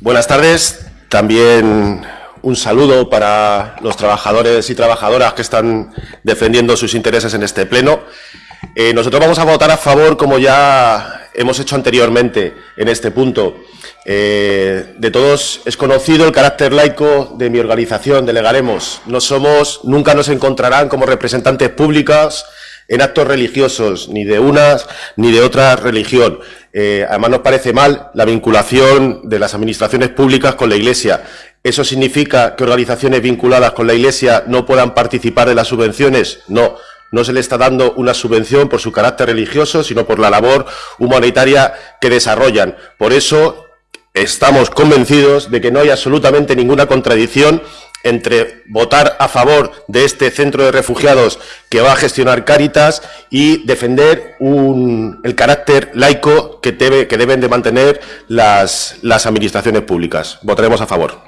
Buenas tardes. También un saludo para los trabajadores y trabajadoras que están defendiendo sus intereses en este pleno. Eh, nosotros vamos a votar a favor, como ya hemos hecho anteriormente en este punto. Eh, de todos es conocido el carácter laico de mi organización, Delegaremos. No somos, nunca nos encontrarán como representantes públicas en actos religiosos, ni de una ni de otra religión. Eh, además, nos parece mal la vinculación de las administraciones públicas con la Iglesia. ¿Eso significa que organizaciones vinculadas con la Iglesia no puedan participar de las subvenciones? No. No se le está dando una subvención por su carácter religioso, sino por la labor humanitaria que desarrollan. Por eso estamos convencidos de que no hay absolutamente ninguna contradicción entre votar a favor de este centro de refugiados que va a gestionar Cáritas y defender el carácter laico que, deben de mantener las administraciones públicas. Votaremos a favor.